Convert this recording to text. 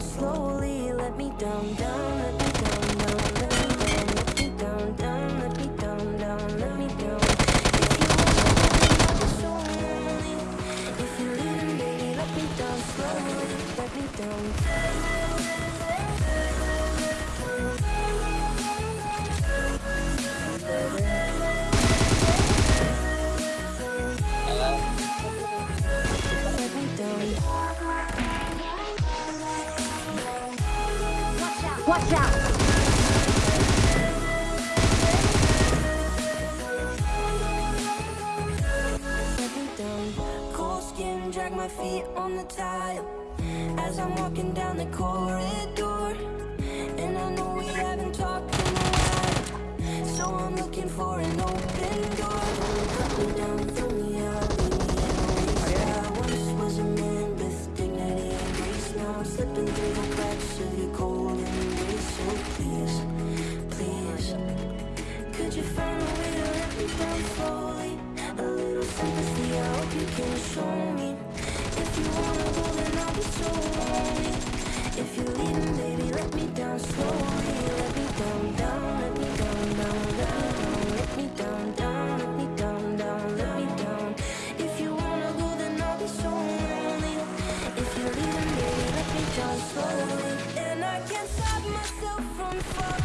slowly Let me down, down, let me down, down Let me down, down, let me down, down Let me down, If you want to be If you're baby, let me down slowly Let me down. Watch out! My feet on the tile. As I'm walking down the corridor. And I know we haven't talked in a while. So I'm looking for an open door. Down, I once was a man with dignity. And grace Now I'm slipping through the cracks of your you find a way to let me down slowly? A little sympathy, I hope you can show me. If you wanna go, then I'll be so lonely. If you're leaving, baby, let me down slowly. Let me down, down, let me down, down, down. Let me down, down, let me down, down, let me down. If you wanna go, then I'll be so lonely. If you're leaving, baby, let me down slowly. And I can't stop myself from falling.